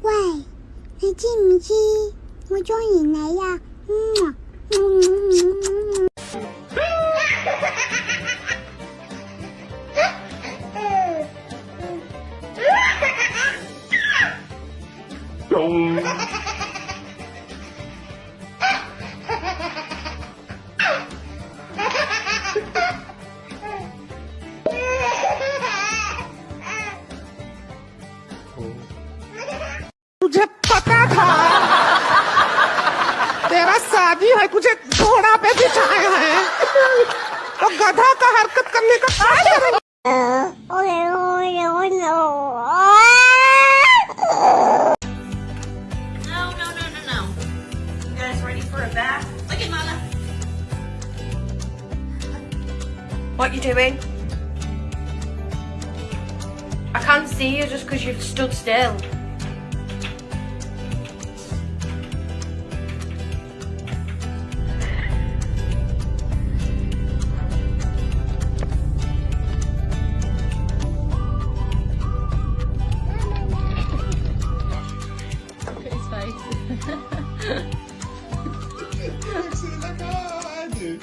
喂，你知唔知我中意你啊？Don't तेरा शादी है तुझे घोड़ा पे बिठाए हैं तो गधा का हरकत करने का क्या करें? Oh no, no, no. No, no, no, no, no. You guys ready for a bath? Look at Mama. What you doing? I can't see you just because you've stood still. Like, oh, I do.